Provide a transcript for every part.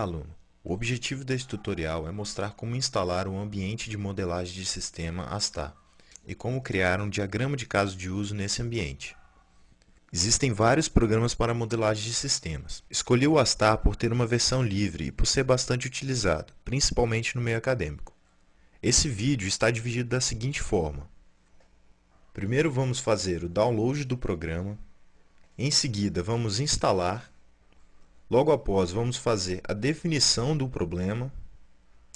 Aluno! O objetivo deste tutorial é mostrar como instalar um ambiente de modelagem de sistema ASTAR e como criar um diagrama de caso de uso nesse ambiente. Existem vários programas para modelagem de sistemas. Escolhi o ASTAR por ter uma versão livre e por ser bastante utilizado, principalmente no meio acadêmico. Esse vídeo está dividido da seguinte forma. Primeiro vamos fazer o download do programa, em seguida vamos instalar, logo após vamos fazer a definição do problema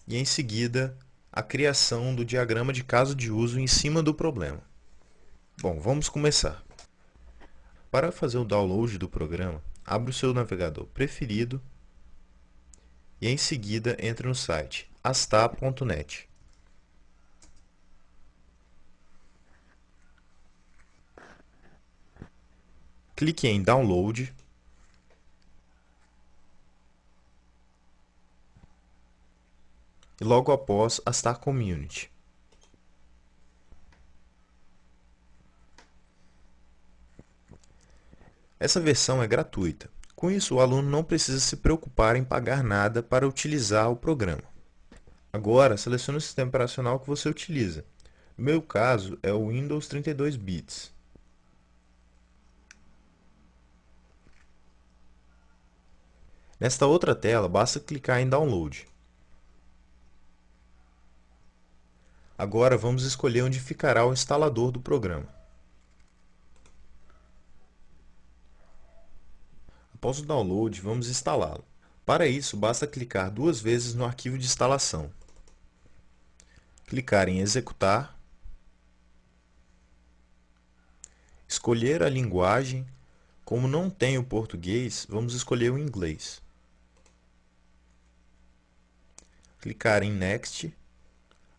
e em seguida a criação do diagrama de caso de uso em cima do problema. Bom, vamos começar. Para fazer o download do programa, abra o seu navegador preferido e em seguida entre no site asta.net. Clique em Download e logo após Astar Community. Essa versão é gratuita. Com isso, o aluno não precisa se preocupar em pagar nada para utilizar o programa. Agora, selecione o sistema operacional que você utiliza. No meu caso, é o Windows 32 bits. Nesta outra tela, basta clicar em Download. Agora vamos escolher onde ficará o instalador do programa. Após o download, vamos instalá-lo. Para isso, basta clicar duas vezes no arquivo de instalação. Clicar em Executar. Escolher a linguagem. Como não tem o português, vamos escolher o inglês. Clicar em Next.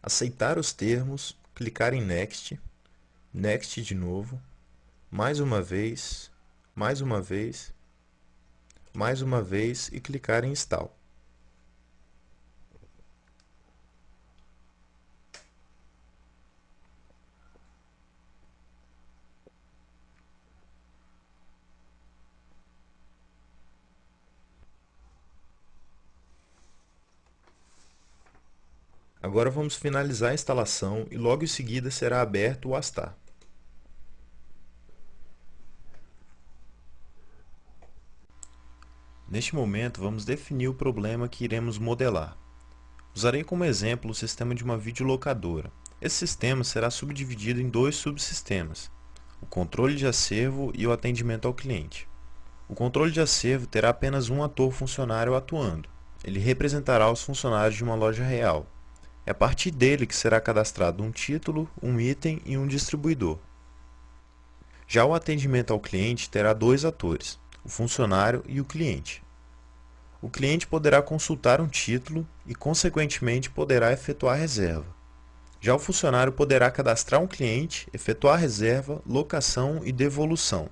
Aceitar os termos, clicar em Next. Next de novo. Mais uma vez, mais uma vez mais uma vez e clicar em Install. Agora vamos finalizar a instalação e logo em seguida será aberto o Astar. Neste momento, vamos definir o problema que iremos modelar. Usarei como exemplo o sistema de uma videolocadora. Esse sistema será subdividido em dois subsistemas, o controle de acervo e o atendimento ao cliente. O controle de acervo terá apenas um ator funcionário atuando. Ele representará os funcionários de uma loja real. É a partir dele que será cadastrado um título, um item e um distribuidor. Já o atendimento ao cliente terá dois atores, o funcionário e o cliente o cliente poderá consultar um título e, consequentemente, poderá efetuar reserva. Já o funcionário poderá cadastrar um cliente, efetuar reserva, locação e devolução.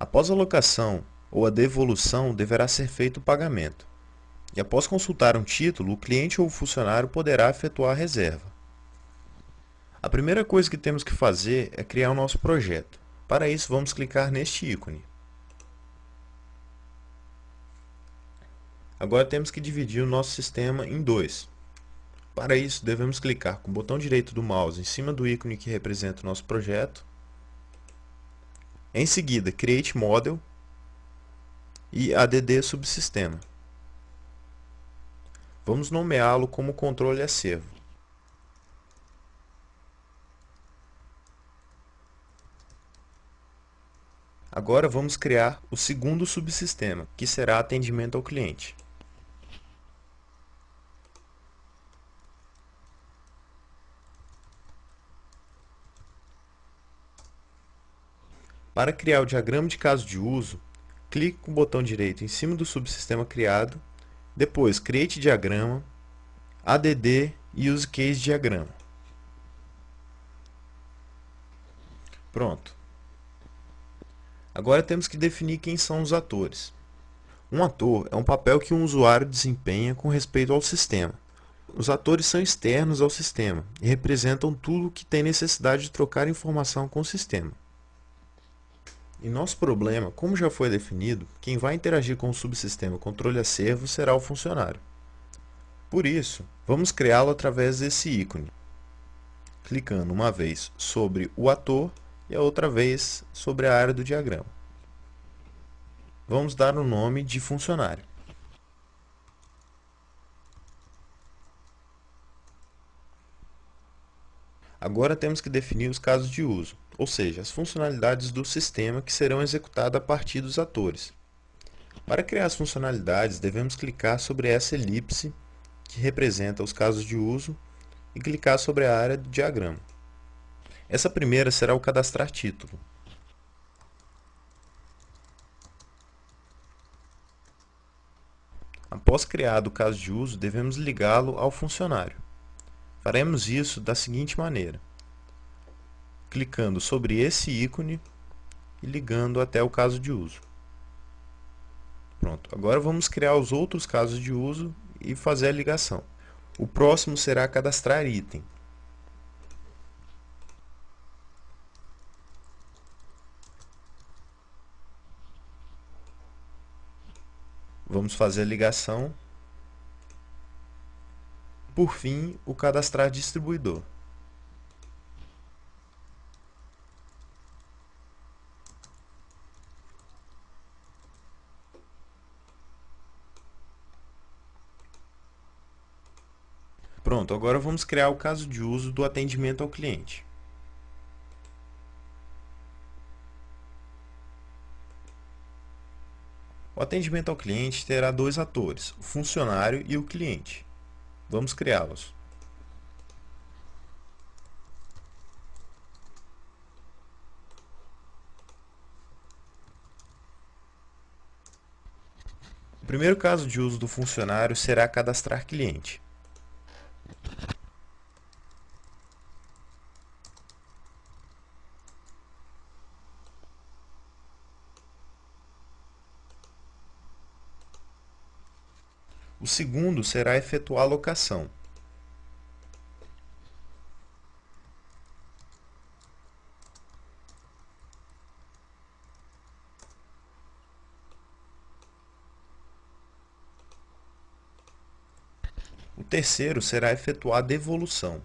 Após a locação ou a devolução, deverá ser feito o pagamento. E após consultar um título, o cliente ou o funcionário poderá efetuar a reserva. A primeira coisa que temos que fazer é criar o nosso projeto. Para isso, vamos clicar neste ícone. Agora temos que dividir o nosso sistema em dois. Para isso, devemos clicar com o botão direito do mouse em cima do ícone que representa o nosso projeto. Em seguida, Create Model e ADD Subsistema. Vamos nomeá-lo como controle acervo. Agora vamos criar o segundo subsistema, que será atendimento ao cliente. Para criar o diagrama de caso de uso, clique com o botão direito em cima do subsistema criado, depois Create Diagrama, ADD e Use Case Diagrama. Pronto. Agora temos que definir quem são os atores. Um ator é um papel que um usuário desempenha com respeito ao sistema. Os atores são externos ao sistema e representam tudo que tem necessidade de trocar informação com o sistema. Em nosso problema, como já foi definido, quem vai interagir com o subsistema controle acervo será o funcionário. Por isso, vamos criá-lo através desse ícone, clicando uma vez sobre o ator e a outra vez sobre a área do diagrama. Vamos dar o nome de funcionário. Agora temos que definir os casos de uso, ou seja, as funcionalidades do sistema que serão executadas a partir dos atores. Para criar as funcionalidades, devemos clicar sobre essa elipse, que representa os casos de uso, e clicar sobre a área do diagrama. Essa primeira será o cadastrar título. Após criado o caso de uso, devemos ligá-lo ao funcionário. Faremos isso da seguinte maneira, clicando sobre esse ícone e ligando até o caso de uso. Pronto, agora vamos criar os outros casos de uso e fazer a ligação. O próximo será cadastrar item. Vamos fazer a ligação por fim, o cadastrar distribuidor. Pronto, agora vamos criar o caso de uso do atendimento ao cliente. O atendimento ao cliente terá dois atores, o funcionário e o cliente. Vamos criá-los. O primeiro caso de uso do funcionário será cadastrar cliente. O segundo será efetuar a locação. O terceiro será efetuar a devolução.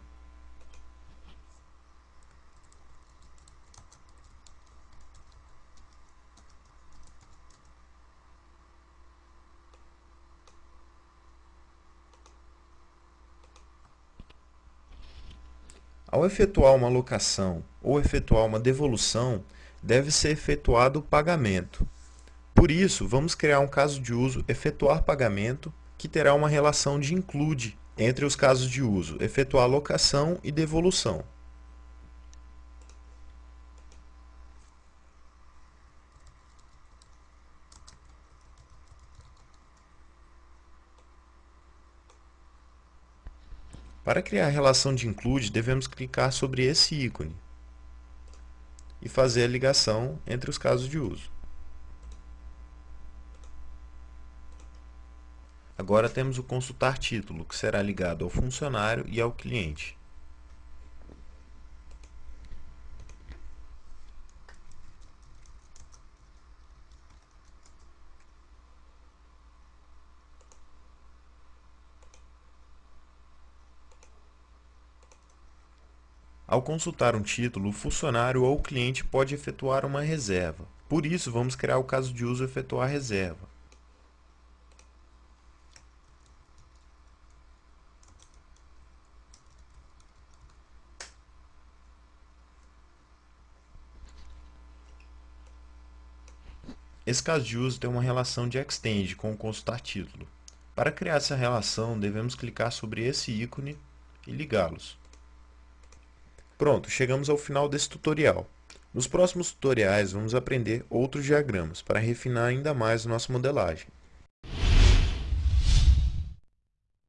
Ao efetuar uma locação ou efetuar uma devolução, deve ser efetuado o pagamento. Por isso, vamos criar um caso de uso efetuar pagamento, que terá uma relação de include entre os casos de uso efetuar locação e devolução. Para criar a relação de include, devemos clicar sobre esse ícone e fazer a ligação entre os casos de uso. Agora temos o consultar título, que será ligado ao funcionário e ao cliente. Ao consultar um título, o funcionário ou o cliente pode efetuar uma reserva. Por isso, vamos criar o caso de uso efetuar reserva. Esse caso de uso tem uma relação de extend com o consultar título. Para criar essa relação, devemos clicar sobre esse ícone e ligá-los. Pronto, chegamos ao final desse tutorial. Nos próximos tutoriais vamos aprender outros diagramas para refinar ainda mais nossa modelagem.